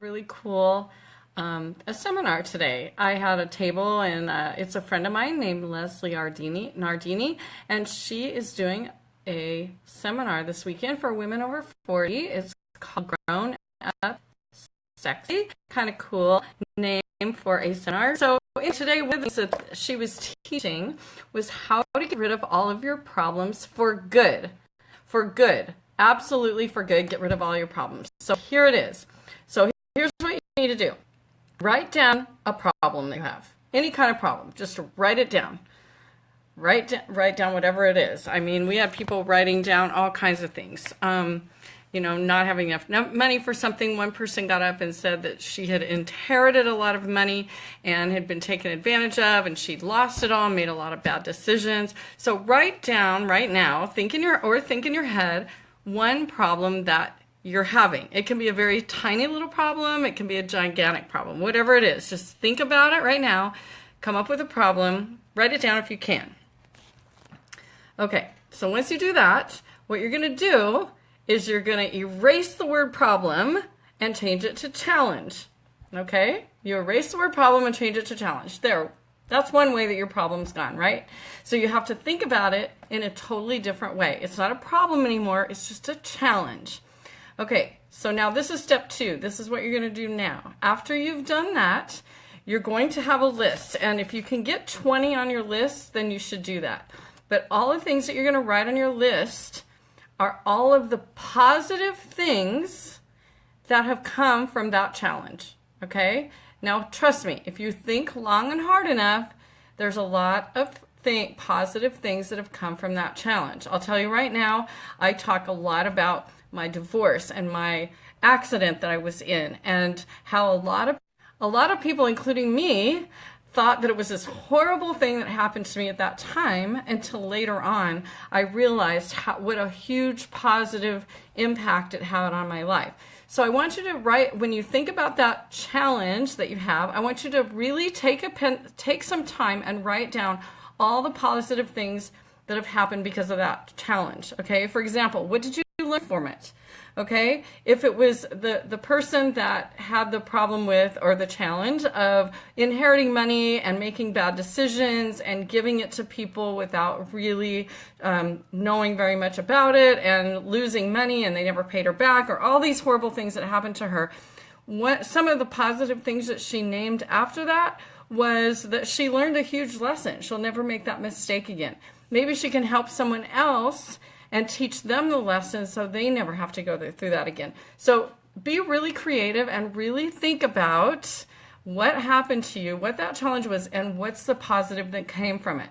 really cool um, a seminar today. I had a table, and uh, it's a friend of mine named Leslie Ardini, Nardini, and she is doing a seminar this weekend for women over 40. It's called Grown Up Sexy. Kind of cool name for a seminar. So today with us she was teaching was how to get rid of all of your problems for good. For good. Absolutely for good. Get rid of all your problems. So here it is. Here's what you need to do. Write down a problem you have. Any kind of problem. Just write it down. Write, write down whatever it is. I mean, we have people writing down all kinds of things. Um, you know, not having enough money for something. One person got up and said that she had inherited a lot of money and had been taken advantage of and she'd lost it all, made a lot of bad decisions. So write down right now, think in your, or think in your head, one problem that you're having. It can be a very tiny little problem. It can be a gigantic problem, whatever it is. Just think about it right now. Come up with a problem. Write it down if you can. Okay, so once you do that, what you're going to do is you're going to erase the word problem and change it to challenge. Okay? You erase the word problem and change it to challenge. There. That's one way that your problem's gone, right? So you have to think about it in a totally different way. It's not a problem anymore. It's just a challenge. Okay, so now this is step two. This is what you're going to do now. After you've done that, you're going to have a list. And if you can get 20 on your list, then you should do that. But all the things that you're going to write on your list are all of the positive things that have come from that challenge. Okay? Now, trust me, if you think long and hard enough, there's a lot of think positive things that have come from that challenge. I'll tell you right now, I talk a lot about my divorce and my accident that I was in and how a lot of a lot of people including me thought that it was this horrible thing that happened to me at that time until later on I realized how, what a huge positive impact it had on my life. So I want you to write when you think about that challenge that you have, I want you to really take a pen take some time and write down all the positive things that have happened because of that challenge. Okay? For example, what did learn from it okay? If it was the the person that had the problem with or the challenge of inheriting money and making bad decisions and giving it to people without really um, knowing very much about it and losing money and they never paid her back or all these horrible things that happened to her what some of the positive things that she named after that was that she learned a huge lesson. She'll never make that mistake again. Maybe she can help someone else and teach them the lesson so they never have to go through that again. So be really creative and really think about what happened to you, what that challenge was, and what's the positive that came from it.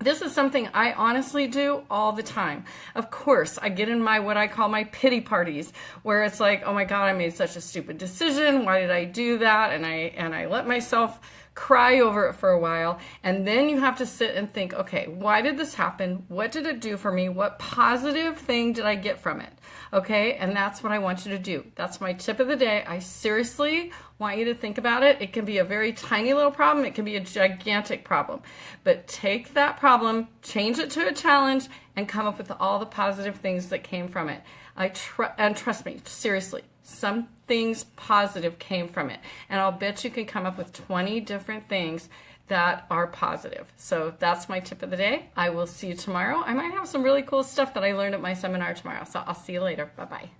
This is something I honestly do all the time. Of course, I get in my what I call my pity parties where it's like, "Oh my god, I made such a stupid decision. Why did I do that?" and I and I let myself cry over it for a while, and then you have to sit and think, okay, why did this happen? What did it do for me? What positive thing did I get from it? Okay, and that's what I want you to do. That's my tip of the day. I seriously want you to think about it. It can be a very tiny little problem, it can be a gigantic problem. But take that problem, change it to a challenge, and come up with all the positive things that came from it. I tr and trust me, seriously, some things positive came from it. And I'll bet you can come up with 20 different things that are positive. So that's my tip of the day. I will see you tomorrow. I might have some really cool stuff that I learned at my seminar tomorrow. So I'll see you later. Bye-bye.